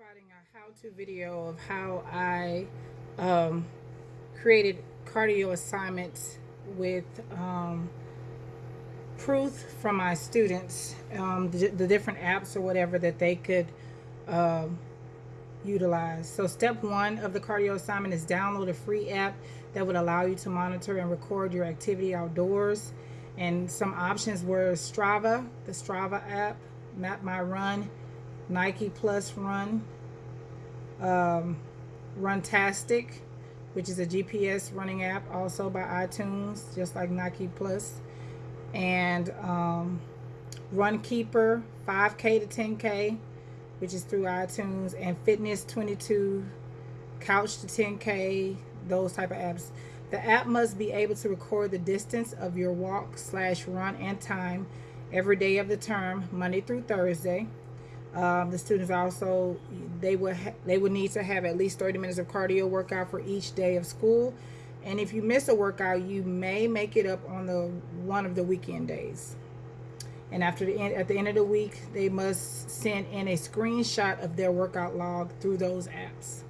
providing a how-to video of how I um, created cardio assignments with um, proof from my students, um, the, the, different apps or whatever that they could um, utilize. So step one of the cardio assignment is download a free app that would allow you to monitor and record your activity outdoors. And some options were Strava, the Strava app, Map My Run, Nike Plus Run, um, Runtastic, which is a GPS running app, also by iTunes, just like Nike Plus, and um, Runkeeper 5K to 10K, which is through iTunes, and Fitness 22, Couch to 10K, those type of apps. The app must be able to record the distance of your walk slash run and time every day of the term, Monday through Thursday. Um, the students also they would they would need to have at least 30 minutes of cardio workout for each day of school. And if you miss a workout you may make it up on the one of the weekend days. And after the end at the end of the week they must send in a screenshot of their workout log through those apps